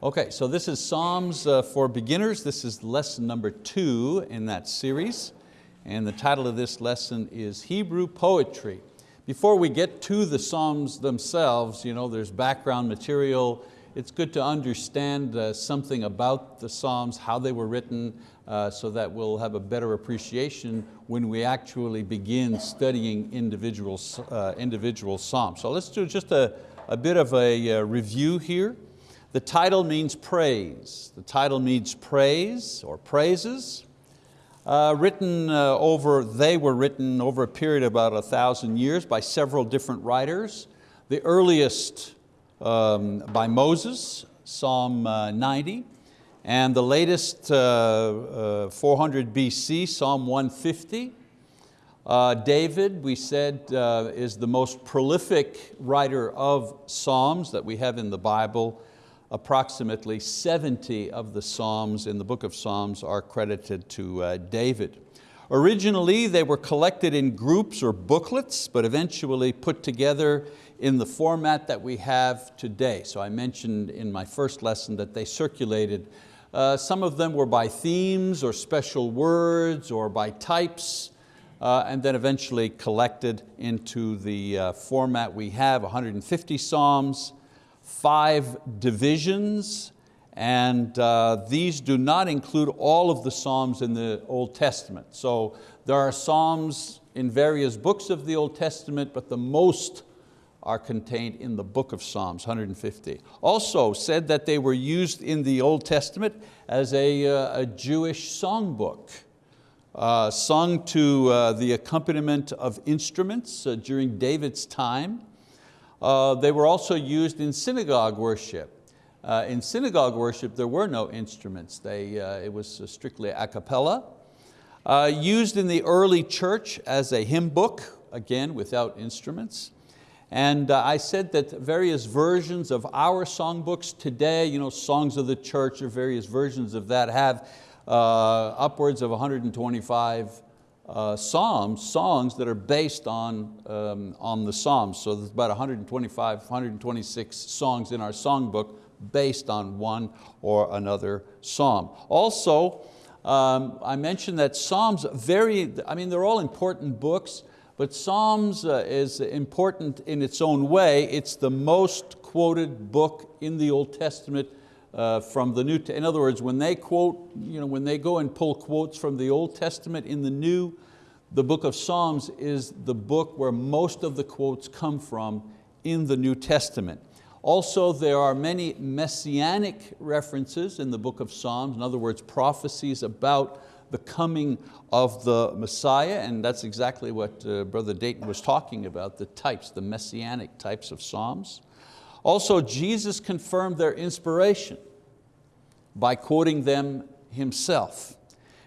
Okay, so this is Psalms uh, for beginners. This is lesson number two in that series. And the title of this lesson is Hebrew Poetry. Before we get to the Psalms themselves, you know, there's background material. It's good to understand uh, something about the Psalms, how they were written, uh, so that we'll have a better appreciation when we actually begin studying individual, uh, individual Psalms. So let's do just a, a bit of a uh, review here. The title means praise. The title means praise or praises. Uh, written uh, over, they were written over a period of about a thousand years by several different writers. The earliest um, by Moses, Psalm uh, 90, and the latest uh, uh, 400 BC, Psalm 150. Uh, David, we said, is the most prolific writer of Psalms that we have in the Bible approximately 70 of the Psalms in the book of Psalms are credited to uh, David. Originally they were collected in groups or booklets, but eventually put together in the format that we have today. So I mentioned in my first lesson that they circulated. Uh, some of them were by themes or special words or by types, uh, and then eventually collected into the uh, format we have, 150 Psalms, five divisions, and uh, these do not include all of the Psalms in the Old Testament. So there are Psalms in various books of the Old Testament, but the most are contained in the book of Psalms, 150. Also said that they were used in the Old Testament as a, uh, a Jewish songbook, uh, sung to uh, the accompaniment of instruments uh, during David's time. Uh, they were also used in synagogue worship. Uh, in synagogue worship, there were no instruments. They, uh, it was strictly a cappella. Uh, used in the early church as a hymn book, again, without instruments. And uh, I said that various versions of our songbooks today, you know, songs of the church or various versions of that have uh, upwards of 125 uh, psalms, songs that are based on, um, on the psalms. So there's about 125, 126 songs in our songbook based on one or another psalm. Also, um, I mentioned that Psalms vary, I mean, they're all important books, but Psalms uh, is important in its own way. It's the most quoted book in the Old Testament uh, from the New, in other words, when they quote, you know, when they go and pull quotes from the Old Testament in the New, the book of Psalms is the book where most of the quotes come from in the New Testament. Also, there are many messianic references in the book of Psalms, in other words, prophecies about the coming of the Messiah, and that's exactly what uh, Brother Dayton was talking about, the types, the messianic types of Psalms. Also, Jesus confirmed their inspiration by quoting them himself.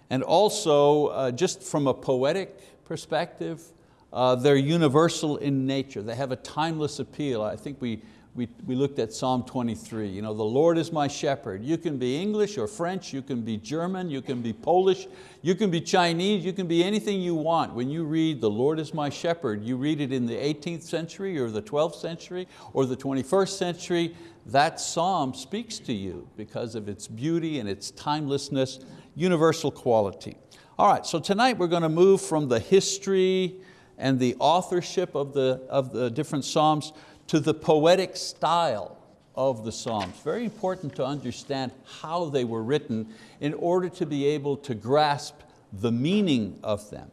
And also, uh, just from a poetic perspective, uh, they're universal in nature. They have a timeless appeal. I think we, we, we looked at Psalm 23, you know, the Lord is my shepherd. You can be English or French, you can be German, you can be Polish, you can be Chinese, you can be anything you want. When you read the Lord is my shepherd, you read it in the 18th century or the 12th century or the 21st century, that psalm speaks to you because of its beauty and its timelessness, universal quality. All right, so tonight we're going to move from the history and the authorship of the, of the different Psalms to the poetic style of the Psalms. Very important to understand how they were written in order to be able to grasp the meaning of them.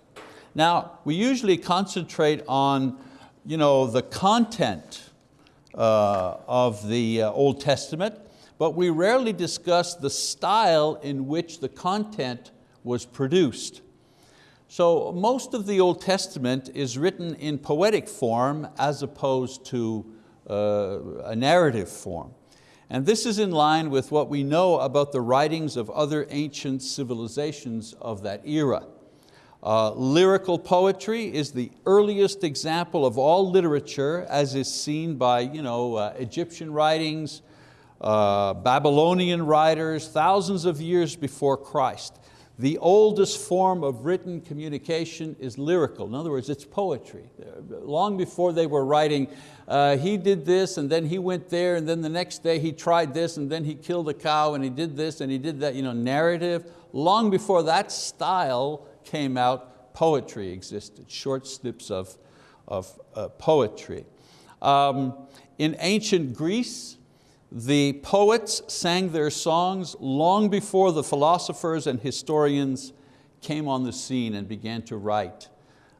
Now, we usually concentrate on you know, the content of the uh, Old Testament, but we rarely discuss the style in which the content was produced. So most of the Old Testament is written in poetic form as opposed to uh, a narrative form. And this is in line with what we know about the writings of other ancient civilizations of that era. Uh, lyrical poetry is the earliest example of all literature as is seen by you know, uh, Egyptian writings, uh, Babylonian writers, thousands of years before Christ. The oldest form of written communication is lyrical. In other words, it's poetry. Long before they were writing, uh, he did this and then he went there and then the next day he tried this and then he killed a cow and he did this and he did that, you know, narrative. Long before that style came out, poetry existed, short snips of, of uh, poetry. Um, in ancient Greece, the poets sang their songs long before the philosophers and historians came on the scene and began to write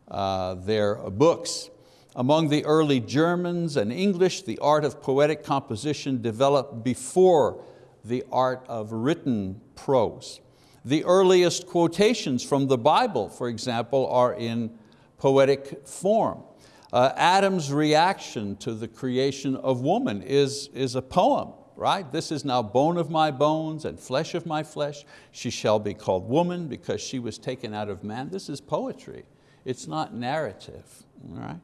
uh, their books. Among the early Germans and English, the art of poetic composition developed before the art of written prose. The earliest quotations from the Bible, for example, are in poetic form. Uh, Adam's reaction to the creation of woman is, is a poem, right? This is now bone of my bones and flesh of my flesh. She shall be called woman because she was taken out of man. This is poetry. It's not narrative, right?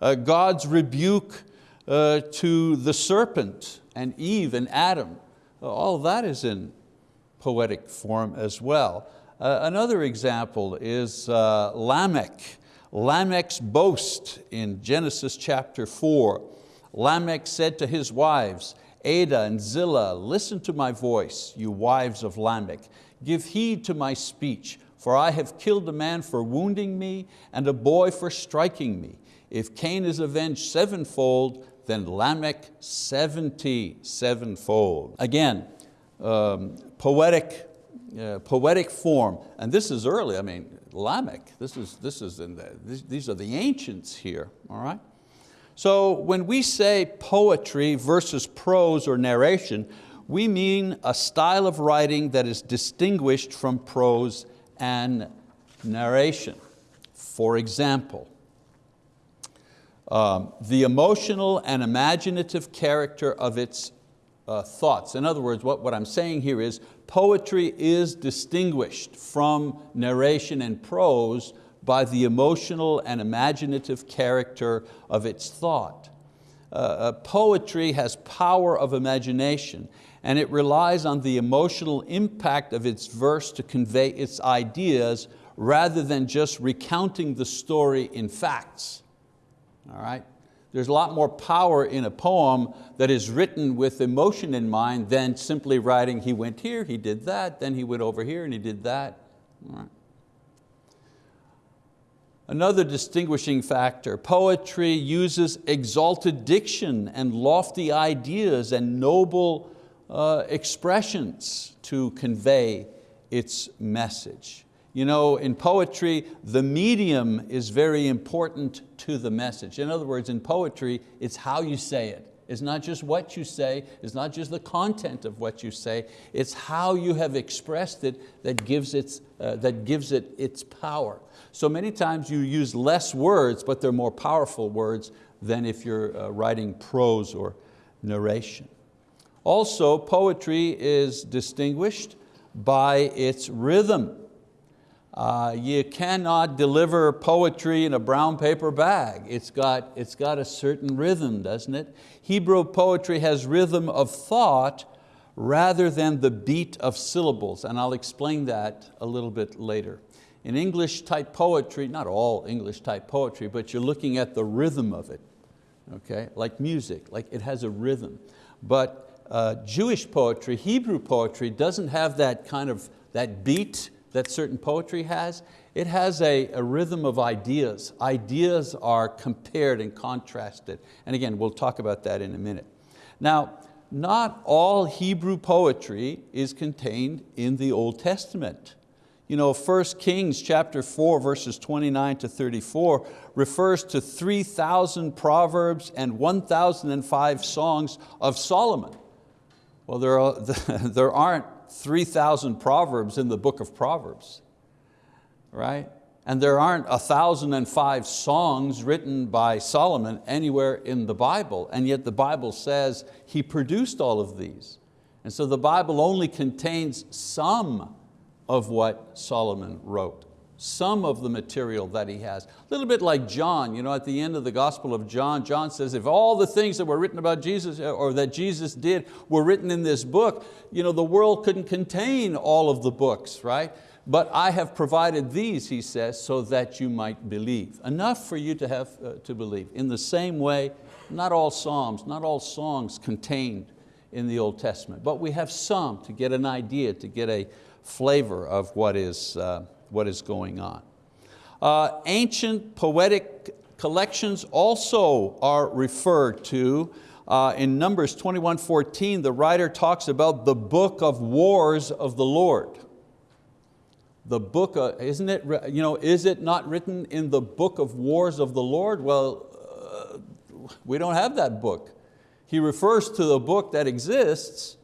Uh, God's rebuke uh, to the serpent and Eve and Adam, all that is in poetic form as well. Uh, another example is uh, Lamech, Lamech's boast in Genesis chapter four. Lamech said to his wives, Ada and Zillah, listen to my voice, you wives of Lamech. Give heed to my speech, for I have killed a man for wounding me and a boy for striking me. If Cain is avenged sevenfold, then Lamech seventy sevenfold. Again, um, poetic, uh, poetic form, and this is early, I mean, Lamech. This is, this is in the, these are the ancients here, all right? So when we say poetry versus prose or narration, we mean a style of writing that is distinguished from prose and narration. For example, um, the emotional and imaginative character of its uh, thoughts. In other words, what, what I'm saying here is poetry is distinguished from narration and prose by the emotional and imaginative character of its thought. Uh, uh, poetry has power of imagination and it relies on the emotional impact of its verse to convey its ideas rather than just recounting the story in facts. All right? There's a lot more power in a poem that is written with emotion in mind than simply writing, he went here, he did that, then he went over here and he did that. Another distinguishing factor, poetry uses exalted diction and lofty ideas and noble uh, expressions to convey its message. You know, in poetry, the medium is very important to the message. In other words, in poetry, it's how you say it. It's not just what you say, it's not just the content of what you say, it's how you have expressed it that gives, its, uh, that gives it its power. So many times you use less words, but they're more powerful words than if you're uh, writing prose or narration. Also, poetry is distinguished by its rhythm. Uh, you cannot deliver poetry in a brown paper bag. It's got, it's got a certain rhythm, doesn't it? Hebrew poetry has rhythm of thought rather than the beat of syllables, and I'll explain that a little bit later. In English type poetry, not all English type poetry, but you're looking at the rhythm of it, okay? Like music, like it has a rhythm. But uh, Jewish poetry, Hebrew poetry, doesn't have that kind of, that beat that certain poetry has, it has a, a, rhythm of ideas. Ideas are compared and contrasted. And again, we'll talk about that in a minute. Now, not all Hebrew poetry is contained in the Old Testament. You know, 1 Kings chapter 4, verses 29 to 34 refers to 3,000 proverbs and 1,005 songs of Solomon. Well, there, are, there aren't 3,000 proverbs in the book of Proverbs, right? And there aren't 1,005 songs written by Solomon anywhere in the Bible, and yet the Bible says he produced all of these. And so the Bible only contains some of what Solomon wrote. Some of the material that he has. A little bit like John, you know, at the end of the Gospel of John, John says, if all the things that were written about Jesus uh, or that Jesus did were written in this book, you know, the world couldn't contain all of the books, right? But I have provided these, he says, so that you might believe. Enough for you to have uh, to believe. In the same way, not all Psalms, not all songs contained in the Old Testament, but we have some to get an idea, to get a flavor of what is, uh, what is going on. Uh, ancient poetic collections also are referred to. Uh, in Numbers 21:14, the writer talks about the book of wars of the Lord. The book, of, isn't it, you know, is it not written in the book of wars of the Lord? Well, uh, we don't have that book. He refers to the book that exists,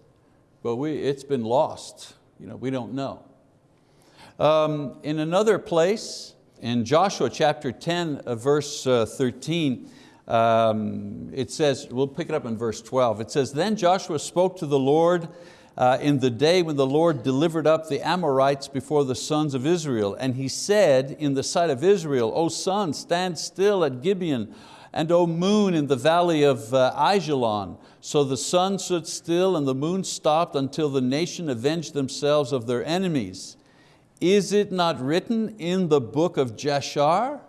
but we, it's been lost. You know, we don't know. Um, in another place, in Joshua chapter 10, uh, verse uh, 13, um, it says, we'll pick it up in verse 12. It says, then Joshua spoke to the Lord uh, in the day when the Lord delivered up the Amorites before the sons of Israel. And he said in the sight of Israel, O sun, stand still at Gibeon, and O moon in the valley of uh, Ajalon. So the sun stood still and the moon stopped until the nation avenged themselves of their enemies. Is it not written in the book of Jashar?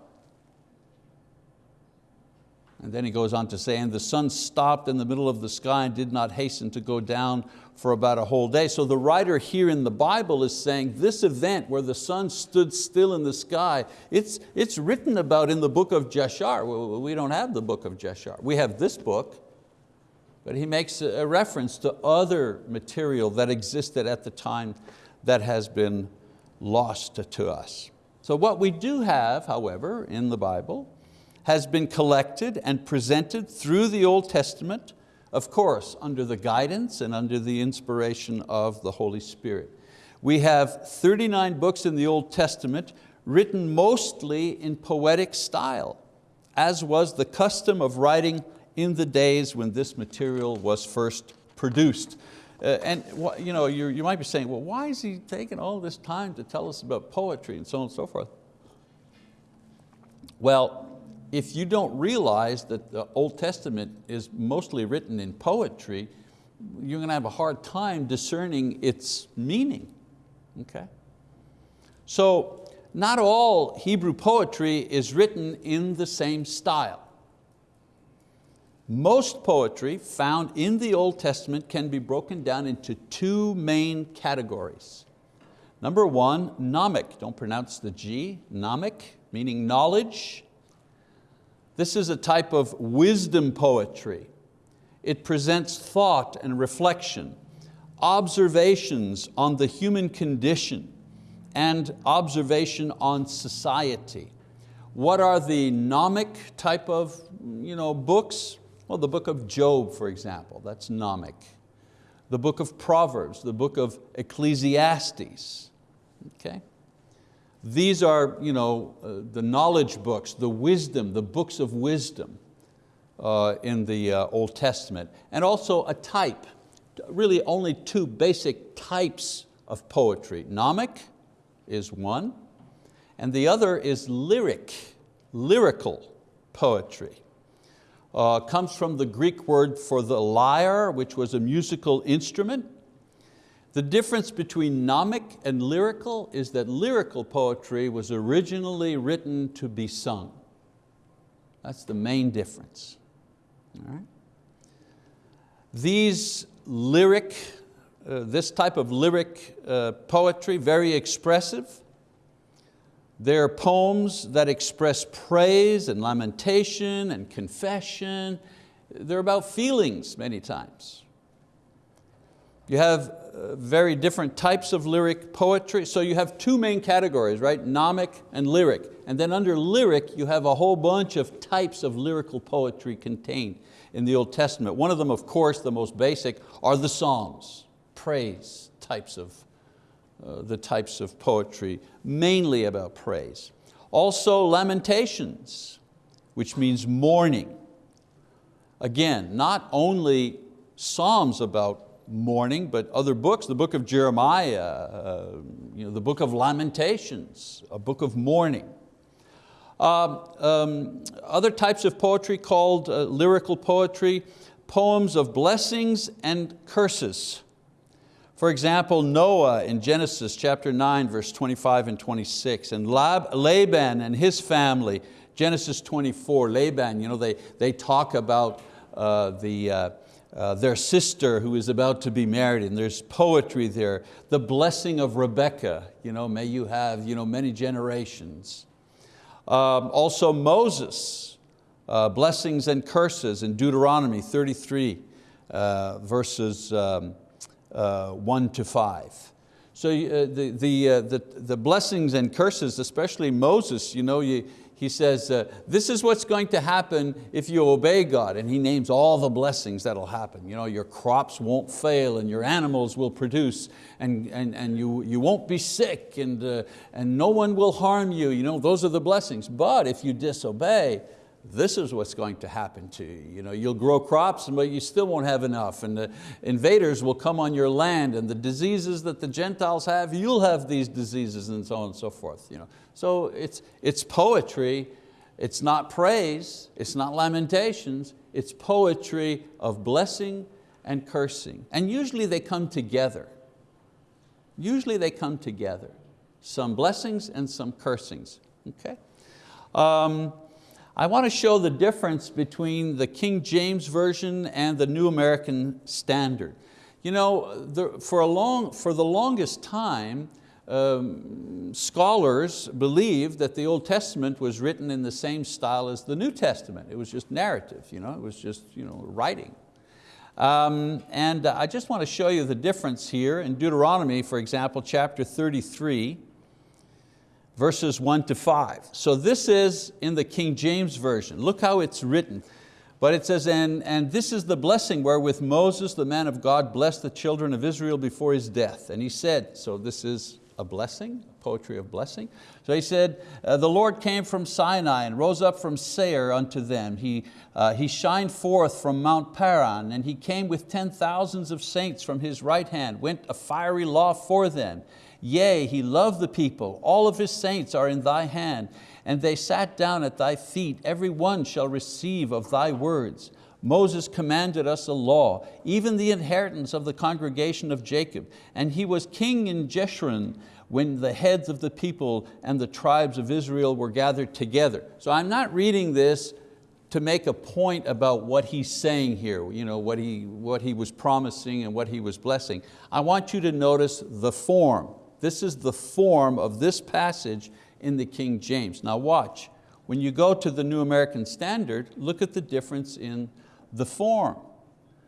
And then he goes on to say, and the sun stopped in the middle of the sky and did not hasten to go down for about a whole day. So the writer here in the Bible is saying this event where the sun stood still in the sky, it's, it's written about in the book of Jashar. We don't have the book of Jashar. We have this book, but he makes a reference to other material that existed at the time that has been lost to us. So what we do have, however, in the Bible, has been collected and presented through the Old Testament, of course, under the guidance and under the inspiration of the Holy Spirit. We have 39 books in the Old Testament written mostly in poetic style, as was the custom of writing in the days when this material was first produced. Uh, and you, know, you might be saying, well, why is he taking all this time to tell us about poetry and so on and so forth? Well, if you don't realize that the Old Testament is mostly written in poetry, you're going to have a hard time discerning its meaning, okay? So not all Hebrew poetry is written in the same style. Most poetry found in the Old Testament can be broken down into two main categories. Number one, nomic, don't pronounce the G, gnomic, meaning knowledge, this is a type of wisdom poetry. It presents thought and reflection, observations on the human condition, and observation on society. What are the gnomic type of you know, books? Well, the book of Job, for example, that's gnomic. The book of Proverbs, the book of Ecclesiastes. Okay? These are you know, uh, the knowledge books, the wisdom, the books of wisdom uh, in the uh, Old Testament. And also a type, really only two basic types of poetry. Gnomic is one, and the other is lyric, lyrical poetry. Uh, comes from the Greek word for the lyre, which was a musical instrument, the difference between gnomic and lyrical is that lyrical poetry was originally written to be sung. That's the main difference. These lyric, uh, this type of lyric uh, poetry, very expressive. They're poems that express praise and lamentation and confession. They're about feelings many times. You have uh, very different types of lyric poetry. So you have two main categories, right? Gnomic and lyric. And then under lyric, you have a whole bunch of types of lyrical poetry contained in the Old Testament. One of them, of course, the most basic, are the Psalms, praise types of, the types of poetry, mainly about praise. Also lamentations, which means mourning. Again, not only Psalms about mourning, but other books, the book of Jeremiah, uh, you know, the book of Lamentations, a book of mourning. Um, um, other types of poetry called uh, lyrical poetry, poems of blessings and curses. For example, Noah in Genesis chapter 9, verse 25 and 26, and Lab, Laban and his family, Genesis 24, Laban, you know, they, they talk about uh, the, uh, uh, their sister who is about to be married, and there's poetry there. The blessing of Rebecca, you know, may you have you know, many generations. Um, also Moses, uh, blessings and curses in Deuteronomy 33, uh, verses um, uh, one to five. So uh, the, the, uh, the, the blessings and curses, especially Moses, you know, you, he says, uh, this is what's going to happen if you obey God. And he names all the blessings that'll happen. You know, your crops won't fail and your animals will produce and, and, and you, you won't be sick and, uh, and no one will harm you. you know, those are the blessings. But if you disobey, this is what's going to happen to you. you know, you'll grow crops, but you still won't have enough. And the invaders will come on your land and the diseases that the Gentiles have, you'll have these diseases and so on and so forth. You know. So it's, it's poetry, it's not praise, it's not lamentations, it's poetry of blessing and cursing. And usually they come together. Usually they come together. Some blessings and some cursings, okay? Um, I want to show the difference between the King James Version and the New American Standard. You know, the, for, a long, for the longest time, um, scholars believed that the Old Testament was written in the same style as the New Testament. It was just narrative, you know? it was just you know, writing. Um, and I just want to show you the difference here in Deuteronomy, for example, chapter 33, verses one to five. So this is in the King James Version. Look how it's written. But it says, and, and this is the blessing wherewith Moses, the man of God, blessed the children of Israel before his death. And he said, so this is a blessing, poetry of blessing. So he said, uh, the Lord came from Sinai and rose up from Seir unto them. He, uh, he shined forth from Mount Paran and he came with ten thousands of saints from his right hand, went a fiery law for them. Yea, he loved the people. All of his saints are in thy hand. And they sat down at thy feet. Every one shall receive of thy words. Moses commanded us a law, even the inheritance of the congregation of Jacob. And he was king in Jeshurun when the heads of the people and the tribes of Israel were gathered together. So I'm not reading this to make a point about what he's saying here, you know, what, he, what he was promising and what he was blessing. I want you to notice the form. This is the form of this passage in the King James. Now watch, when you go to the New American Standard, look at the difference in the form.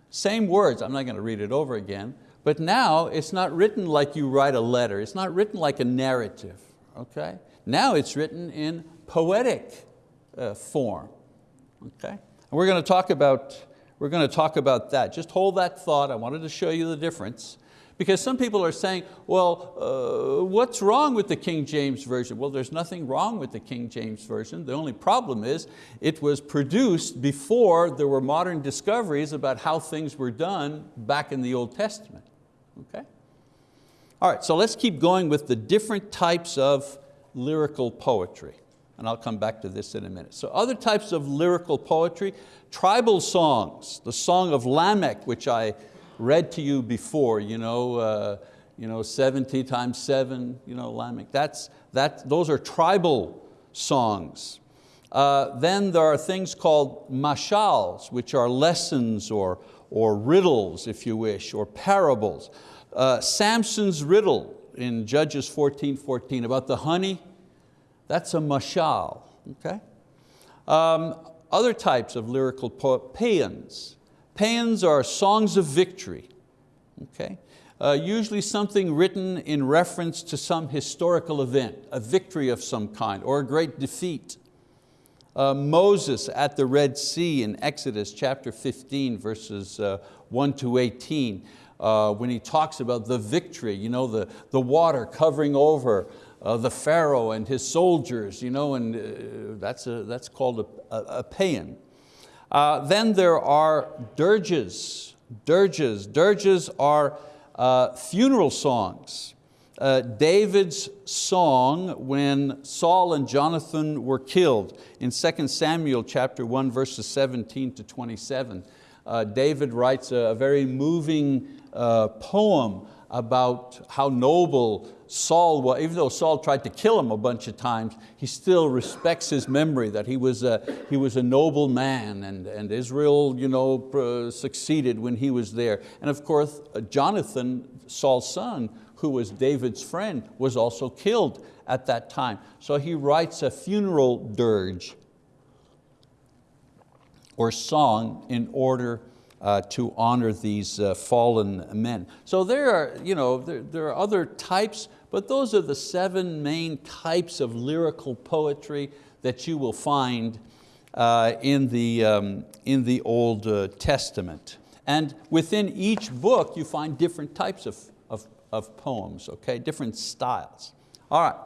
Same words, I'm not going to read it over again, but now it's not written like you write a letter. It's not written like a narrative, okay? Now it's written in poetic uh, form, okay? And we're going to talk about, we're going to talk about that. Just hold that thought. I wanted to show you the difference. Because some people are saying, well, uh, what's wrong with the King James Version? Well, there's nothing wrong with the King James Version. The only problem is it was produced before there were modern discoveries about how things were done back in the Old Testament. Okay? All right, so let's keep going with the different types of lyrical poetry. And I'll come back to this in a minute. So other types of lyrical poetry, tribal songs, the Song of Lamech, which I read to you before, you know, uh, you know 70 times seven, you know, Lamech. That's, that, those are tribal songs. Uh, then there are things called mashals, which are lessons or, or riddles, if you wish, or parables. Uh, Samson's riddle in Judges 14, 14 about the honey, that's a mashal, okay? Um, other types of lyrical paeans, Paeans are songs of victory, okay? Uh, usually something written in reference to some historical event, a victory of some kind, or a great defeat. Uh, Moses at the Red Sea in Exodus chapter 15, verses uh, 1 to 18, uh, when he talks about the victory, you know, the, the water covering over uh, the Pharaoh and his soldiers, you know, and uh, that's, a, that's called a, a, a paean. Uh, then there are dirges, dirges. Dirges are uh, funeral songs. uh, David's song when Saul and Jonathan were killed. In 2 Samuel chapter 1 verses 17 to 27, uh, David writes a, a very moving uh, poem about how noble Saul was, even though Saul tried to kill him a bunch of times, he still respects his memory that he was a, he was a noble man and, and Israel you know, succeeded when he was there. And of course, uh, Jonathan, Saul's son, who was David's friend, was also killed at that time. So he writes a funeral dirge or song in order uh, to honor these uh, fallen men. So there are, you know, there, there are other types, but those are the seven main types of lyrical poetry that you will find uh, in, the, um, in the Old uh, Testament. And within each book you find different types of, of, of poems, okay? different styles. All right,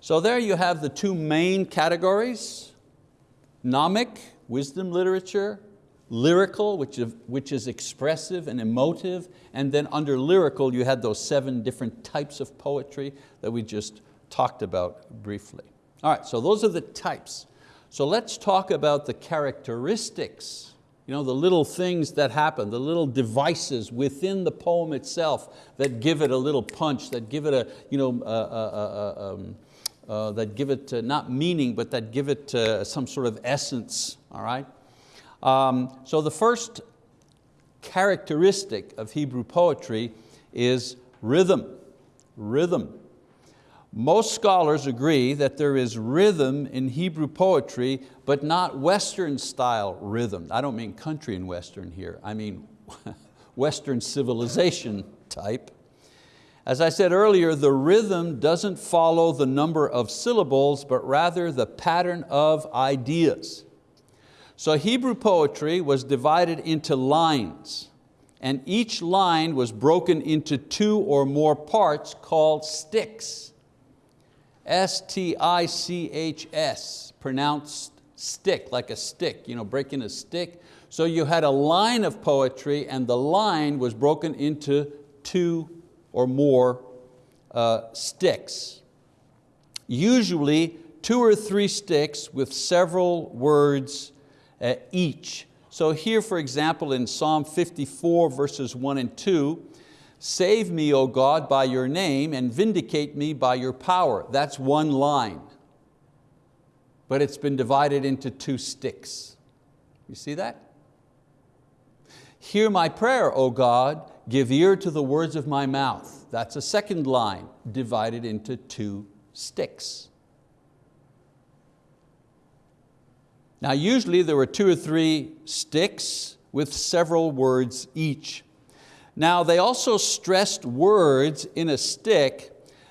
so there you have the two main categories, gnomic, wisdom literature, lyrical, which is, which is expressive and emotive, and then under lyrical you had those seven different types of poetry that we just talked about briefly. All right, so those are the types. So let's talk about the characteristics, you know, the little things that happen, the little devices within the poem itself that give it a little punch, that give it a, you know, uh, uh, uh, um, uh, that give it not meaning, but that give it some sort of essence, all right? Um, so the first characteristic of Hebrew poetry is rhythm, rhythm. Most scholars agree that there is rhythm in Hebrew poetry, but not Western style rhythm. I don't mean country and Western here, I mean Western civilization type. As I said earlier, the rhythm doesn't follow the number of syllables, but rather the pattern of ideas. So Hebrew poetry was divided into lines and each line was broken into two or more parts called stichs. S-T-I-C-H-S, pronounced stick, like a stick, you know, breaking a stick. So you had a line of poetry and the line was broken into two or more uh, stichs. Usually two or three stichs with several words uh, each. So here, for example, in Psalm 54, verses one and two, save me, O God, by your name and vindicate me by your power. That's one line, but it's been divided into two stichs. You see that? Hear my prayer, O God, give ear to the words of my mouth. That's a second line, divided into two stichs. Now usually there were two or three stichs with several words each. Now they also stressed words in a stich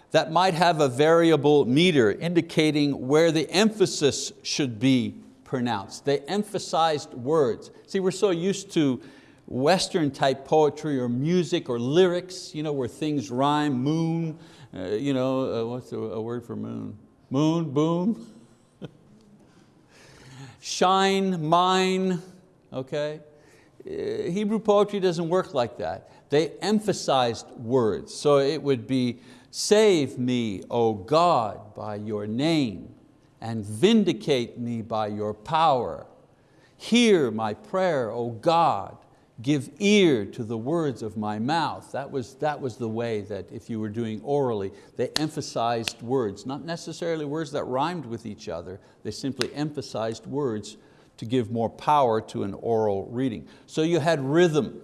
that might have a variable meter indicating where the emphasis should be pronounced. They emphasized words. See, we're so used to Western type poetry or music or lyrics, you know, where things rhyme, moon, uh, you know, uh, what's a, a word for moon? Moon, boom, shine, mine, okay? Uh, Hebrew poetry doesn't work like that. They emphasized words. So it would be, save me, O God, by your name, and vindicate me by your power. Hear my prayer, O God, give ear to the words of my mouth. That was, that was the way that if you were doing orally, they emphasized words, not necessarily words that rhymed with each other, they simply emphasized words to give more power to an oral reading. So you had rhythm,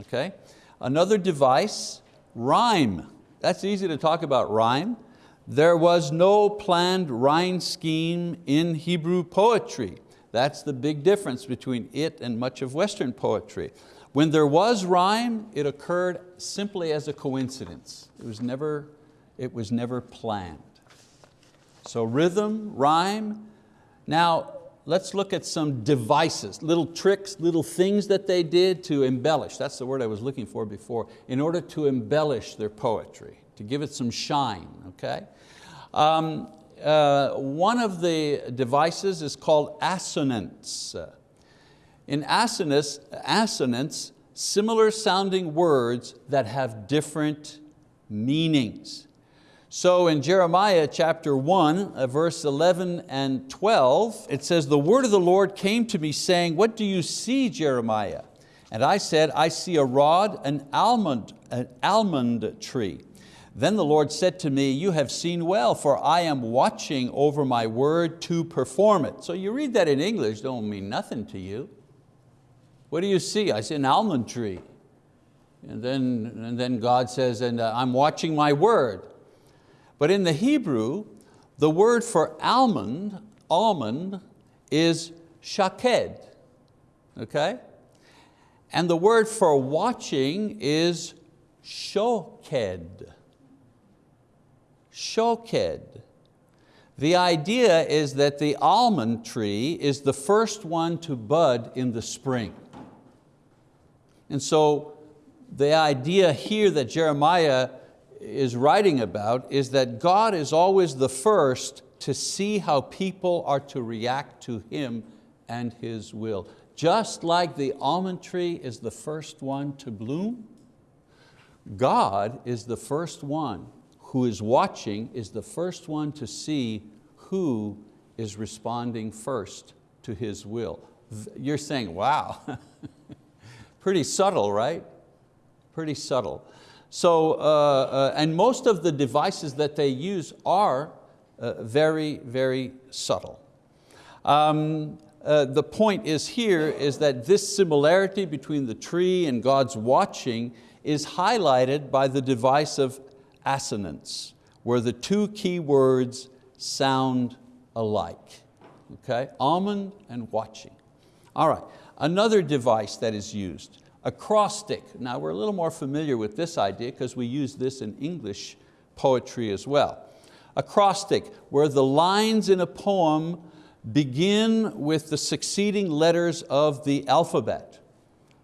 okay? Another device, rhyme. That's easy to talk about rhyme. There was no planned rhyme scheme in Hebrew poetry. That's the big difference between it and much of Western poetry. When there was rhyme, it occurred simply as a coincidence. It was never, it was never planned. So rhythm, rhyme. Now, let's look at some devices, little tricks, little things that they did to embellish, that's the word I was looking for before, in order to embellish their poetry, to give it some shine, okay? Um, uh, one of the devices is called assonance. In assonance, assonance, similar sounding words that have different meanings. So in Jeremiah chapter 1, uh, verse 11 and 12, it says, The word of the Lord came to me saying, What do you see, Jeremiah? And I said, I see a rod, an almond, an almond tree. Then the Lord said to me, you have seen well, for I am watching over my word to perform it. So you read that in English, don't mean nothing to you. What do you see? I see an almond tree. And then, and then God says, and uh, I'm watching my word. But in the Hebrew, the word for almond, almond, is shaked, okay? And the word for watching is shoked. Shoked. The idea is that the almond tree is the first one to bud in the spring. And so the idea here that Jeremiah is writing about is that God is always the first to see how people are to react to Him and His will. Just like the almond tree is the first one to bloom, God is the first one who is watching, is the first one to see who is responding first to His will. You're saying, wow, pretty subtle, right? Pretty subtle. So, uh, uh, and most of the devices that they use are uh, very, very subtle. Um, uh, the point is here is that this similarity between the tree and God's watching is highlighted by the device of assonance, where the two key words sound alike. Okay, almond and watching. All right, another device that is used, acrostic. Now we're a little more familiar with this idea because we use this in English poetry as well. Acrostic, where the lines in a poem begin with the succeeding letters of the alphabet.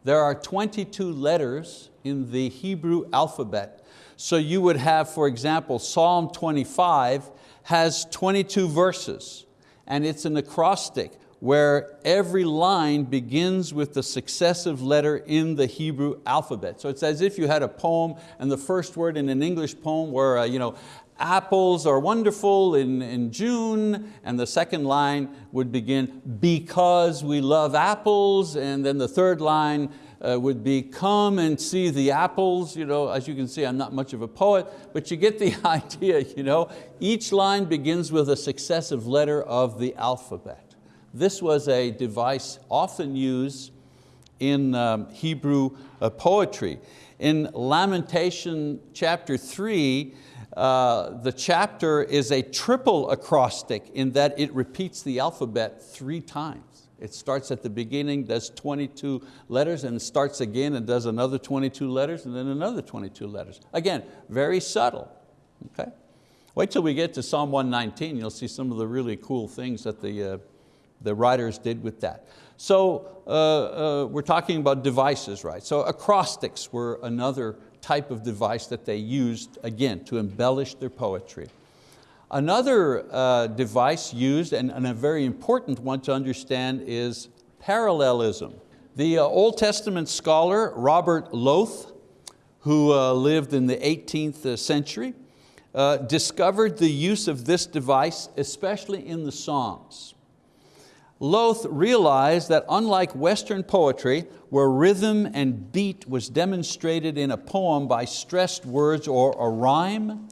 There are 22 letters in the Hebrew alphabet. So you would have, for example, Psalm 25 has 22 verses and it's an acrostic where every line begins with the successive letter in the Hebrew alphabet. So it's as if you had a poem and the first word in an English poem were uh, you know, apples are wonderful in, in June, and the second line would begin, because we love apples, and then the third line uh, would be, come and see the apples. You know, as you can see, I'm not much of a poet, but you get the idea. You know? Each line begins with a successive letter of the alphabet. This was a device often used in um, Hebrew uh, poetry. In Lamentation chapter three, uh, the chapter is a triple acrostic in that it repeats the alphabet three times. It starts at the beginning, does 22 letters, and starts again and does another 22 letters, and then another 22 letters. Again, very subtle, okay? Wait till we get to Psalm 119, you'll see some of the really cool things that the, uh, the writers did with that. So uh, uh, we're talking about devices, right? So acrostics were another type of device that they used, again, to embellish their poetry. Another uh, device used, and, and, a very important one to understand, is parallelism. The uh, Old Testament scholar Robert Lowth, who uh, lived in the 18th uh, century, uh, discovered the use of this device, especially in the Psalms. Lowth realized that unlike Western poetry, where rhythm and beat was demonstrated in a poem by stressed words or a rhyme,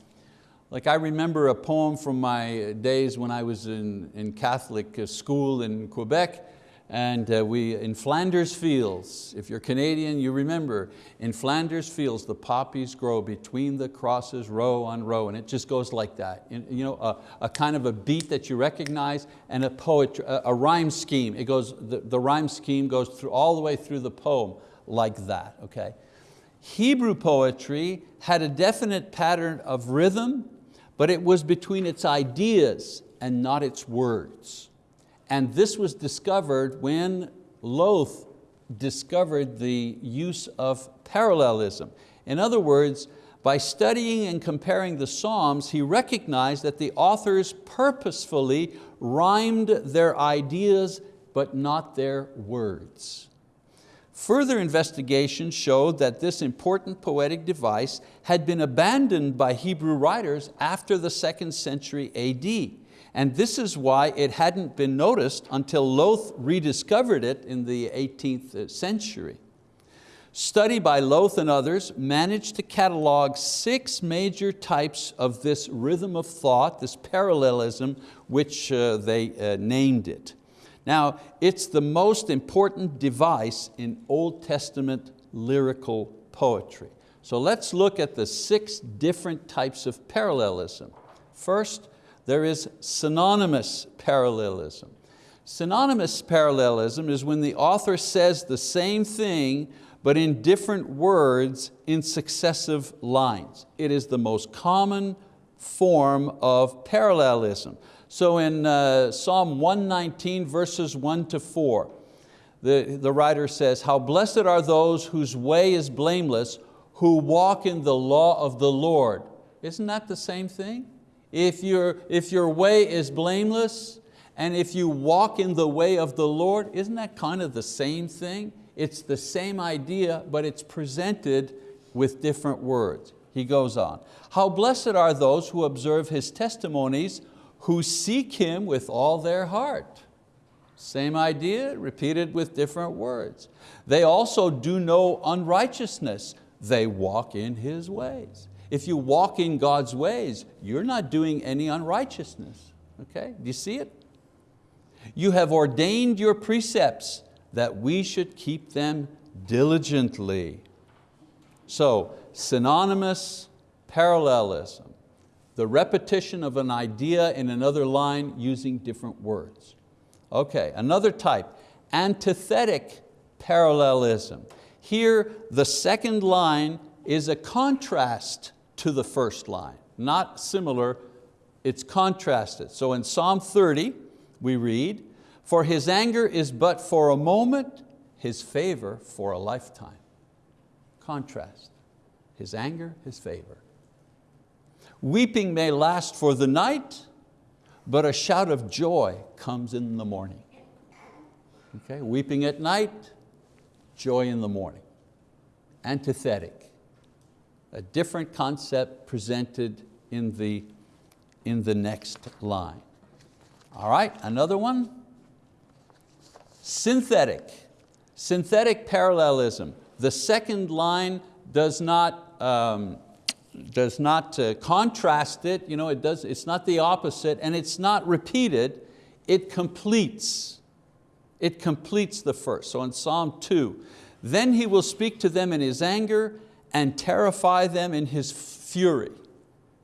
like I remember a poem from my days when I was in, in Catholic school in Quebec, and uh, we, in Flanders Fields, if you're Canadian, you remember, in Flanders Fields, the poppies grow between the crosses row on row, and it just goes like that. You know, a, a kind of a beat that you recognize and a, poetry, a, a rhyme scheme. It goes, the, the rhyme scheme goes through, all the way through the poem like that, okay? Hebrew poetry had a definite pattern of rhythm, but it was between its ideas and not its words. And this was discovered when Lowth discovered the use of parallelism. In other words, by studying and comparing the Psalms, he recognized that the authors purposefully rhymed their ideas but not their words. Further investigation showed that this important poetic device had been abandoned by Hebrew writers after the second century AD. And this is why it hadn't been noticed until Lowth rediscovered it in the 18th century. Study by Lowth and others managed to catalog six major types of this rhythm of thought, this parallelism, which uh, they uh, named it. Now, it's the most important device in Old Testament lyrical poetry. So let's look at the six different types of parallelism. First, there is synonymous parallelism. Synonymous parallelism is when the author says the same thing but in different words in successive lines. It is the most common form of parallelism. So in uh, Psalm 119 verses one to four, the, the writer says, how blessed are those whose way is blameless, who walk in the law of the Lord. Isn't that the same thing? If, your if your way is blameless, and if you walk in the way of the Lord, isn't that kind of the same thing? It's the same idea, but it's presented with different words. He goes on, how blessed are those who observe His testimonies, who seek Him with all their heart. Same idea, repeated with different words. They also do no unrighteousness. They walk in His ways. If you walk in God's ways, you're not doing any unrighteousness. Okay, do you see it? You have ordained your precepts that we should keep them diligently. So, synonymous parallelism the repetition of an idea in another line using different words. Okay, another type, antithetic parallelism. Here, the second line is a contrast to the first line, not similar, it's contrasted. So in Psalm 30, we read, for his anger is but for a moment, his favor for a lifetime. Contrast, his anger, his favor. Weeping may last for the night, but a shout of joy comes in the morning. Okay, weeping at night, joy in the morning. Antithetic, a different concept presented in the, in the next line. All right, another one. Synthetic, synthetic parallelism. The second line does not um, does not uh, contrast it, you know, it does, it's not the opposite, and it's not repeated, it completes. It completes the first. So in Psalm 2, then he will speak to them in his anger and terrify them in his fury.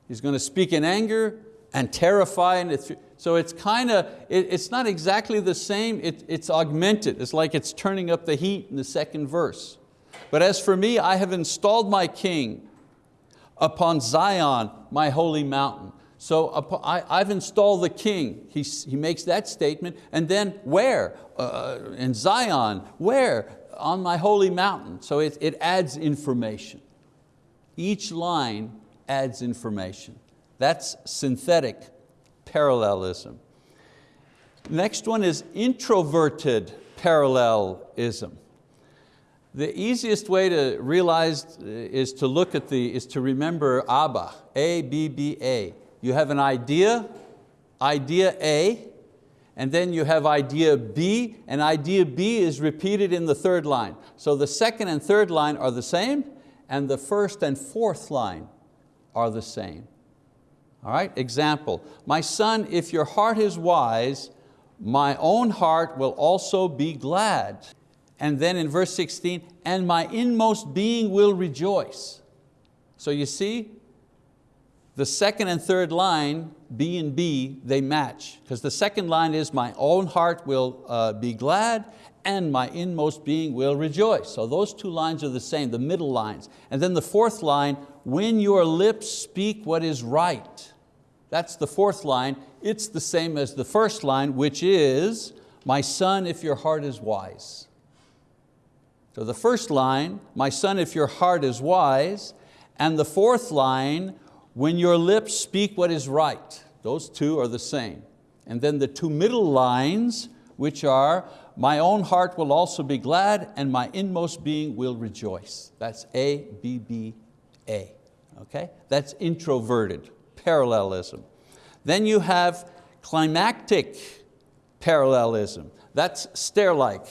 He's going to speak in anger and terrify in So it's kind of, it, it's not exactly the same, it, it's augmented. It's like it's turning up the heat in the second verse. But as for me, I have installed my king upon Zion, my holy mountain. So I, have installed the king. He, he makes that statement. And then where? Uh, in Zion. Where? On my holy mountain. So it, it adds information. Each line adds information. That's synthetic parallelism. Next one is introverted parallelism. The easiest way to realize uh, is to look at the, is to remember ABBA, A-B-B-A. You have an idea, idea A, and then you have idea B, and idea B is repeated in the third line. So the second and third line are the same, and the first and fourth line are the same. All right, example, my son, if your heart is wise, my own heart will also be glad. And then in verse 16, and my inmost being will rejoice. So you see, the second and third line, B and B, they match. Because the second line is, my own heart will uh, be glad and my inmost being will rejoice. So those two lines are the same, the middle lines. And then the fourth line, when your lips speak what is right. That's the fourth line. It's the same as the first line, which is, my son, if your heart is wise. So the first line, my son, if your heart is wise, and the fourth line, when your lips speak what is right. Those two are the same. And then the two middle lines, which are, my own heart will also be glad and my inmost being will rejoice. That's A, B, B, A, okay? That's introverted, parallelism. Then you have climactic parallelism. That's stair-like.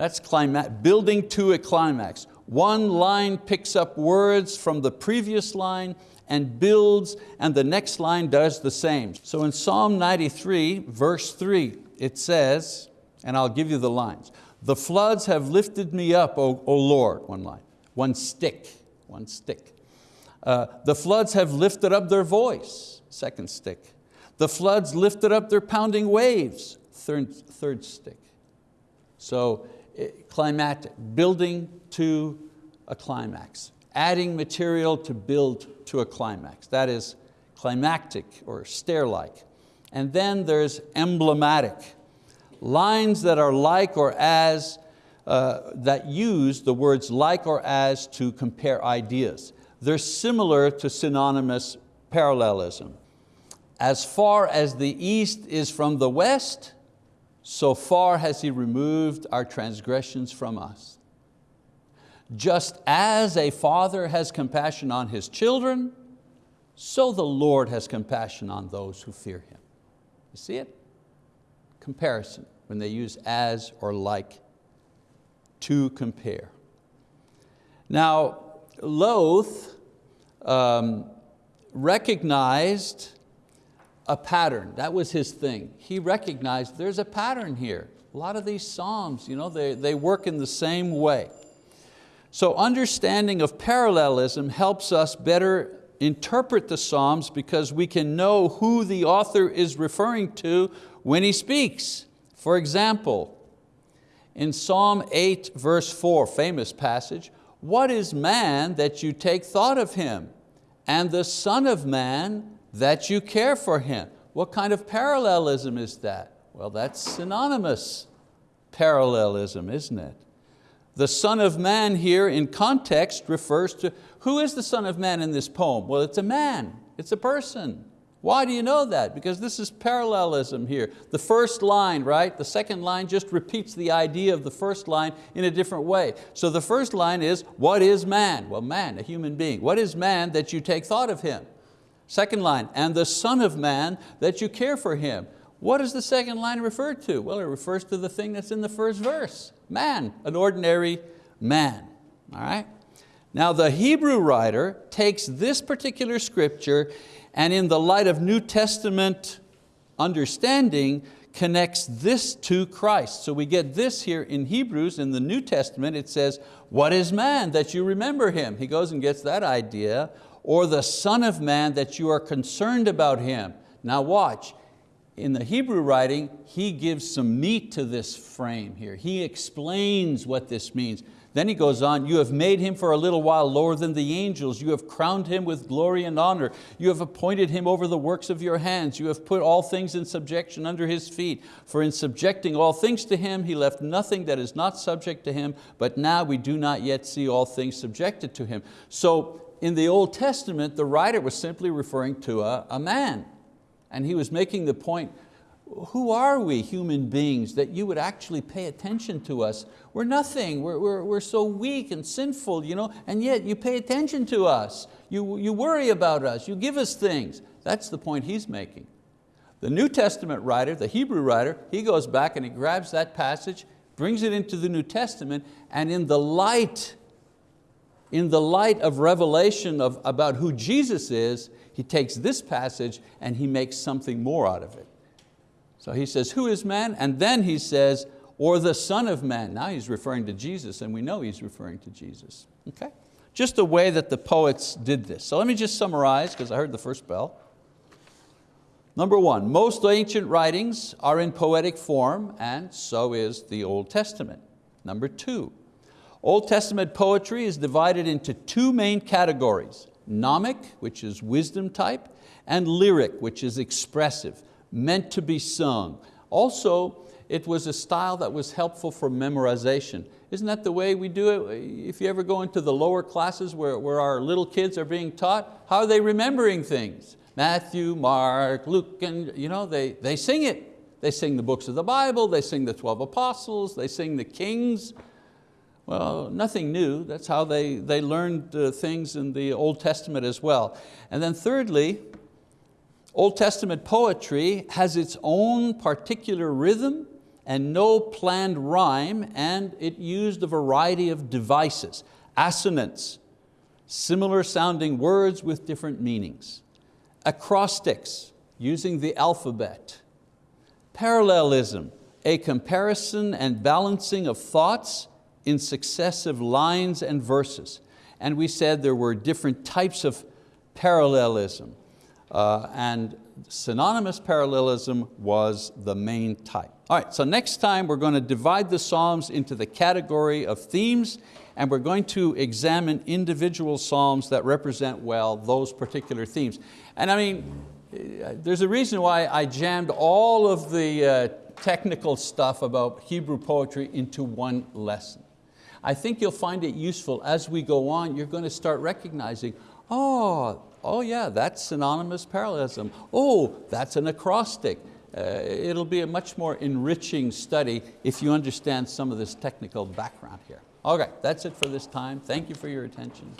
That's climax, building to a climax. One line picks up words from the previous line and builds, and the next line does the same. So in Psalm 93, verse three, it says, and I'll give you the lines, the floods have lifted me up, O, o Lord, one line, one stich, one stich. Uh, the floods have lifted up their voice, second stich. The floods lifted up their pounding waves, third, third stich. So eh, climatic, building to a climax, adding material to build to a climax. That is climactic or stair-like. And then there's emblematic, lines that are like or as, uh, that use the words like or as to compare ideas. They're similar to synonymous parallelism. As far as the east is from the west, so far has He removed our transgressions from us. Just as a father has compassion on his children, so the Lord has compassion on those who fear Him. You see it? Comparison, when they use as or like to compare. Now, Lowth um, recognized a pattern. That was his thing. He recognized there's a pattern here. A lot of these Psalms, you know, they, they work in the same way. So understanding of parallelism helps us better interpret the Psalms because we can know who the author is referring to when he speaks. For example, in Psalm 8 verse 4, famous passage, what is man that you take thought of him? And the son of man that you care for him. What kind of parallelism is that? Well, that's synonymous parallelism, isn't it? The Son of Man here in context refers to, who is the Son of Man in this poem? Well, it's a man, it's a person. Why do you know that? Because this is parallelism here. The first line, right? The second line just repeats the idea of the first line in a different way. So the first line is, what is man? Well, man, a human being. What is man that you take thought of him? Second line, and the son of man that you care for him. What does the second line refer to? Well, it refers to the thing that's in the first verse, man, an ordinary man, all right? Now the Hebrew writer takes this particular scripture and in the light of New Testament understanding, connects this to Christ. So we get this here in Hebrews, in the New Testament, it says, what is man that you remember him? He goes and gets that idea. Or the son of man that you are concerned about him. Now watch, in the Hebrew writing, he gives some meat to this frame here. He explains what this means. Then he goes on, you have made him for a little while lower than the angels. You have crowned him with glory and honor. You have appointed him over the works of your hands. You have put all things in subjection under his feet. For in subjecting all things to him, he left nothing that is not subject to him, but now we do not yet see all things subjected to him. So in the Old Testament, the writer was simply referring to a, a man. And he was making the point, who are we human beings that you would actually pay attention to us? We're nothing, we're, we're, we're so weak and sinful, you know, and yet you pay attention to us. You, you worry about us, you give us things. That's the point he's making. The New Testament writer, the Hebrew writer, he goes back and he grabs that passage, brings it into the New Testament, and in the light, in the light of revelation of, about who Jesus is, he takes this passage and he makes something more out of it. So he says, who is man? And then he says, or the son of man. Now he's referring to Jesus and we know he's referring to Jesus. Okay? Just the way that the poets did this. So let me just summarize because I heard the first bell. Number one, most ancient writings are in poetic form and so is the Old Testament. Number two, Old Testament poetry is divided into two main categories, gnomic, which is wisdom type, and lyric, which is expressive, meant to be sung. Also, it was a style that was helpful for memorization. Isn't that the way we do it? If you ever go into the lower classes where, where our little kids are being taught, how are they remembering things? Matthew, Mark, Luke, and you know, they, they sing it. They sing the books of the Bible, they sing the 12 apostles, they sing the kings. Well, nothing new. That's how they, they learned uh, things in the Old Testament as well. And then thirdly, Old Testament poetry has its own particular rhythm and no planned rhyme, and it used a variety of devices, assonance, similar sounding words with different meanings, acrostics, using the alphabet, parallelism, a comparison and balancing of thoughts in successive lines and verses. And we said there were different types of parallelism uh, and synonymous parallelism was the main type. All right, so next time we're going to divide the Psalms into the category of themes and we're going to examine individual Psalms that represent well those particular themes. And I mean, there's a reason why I jammed all of the uh, technical stuff about Hebrew poetry into one lesson. I think you'll find it useful as we go on. You're going to start recognizing, oh, oh yeah, that's synonymous parallelism. Oh, that's an acrostic. Uh, it'll be a much more enriching study if you understand some of this technical background here. Okay, that's it for this time. Thank you for your attention.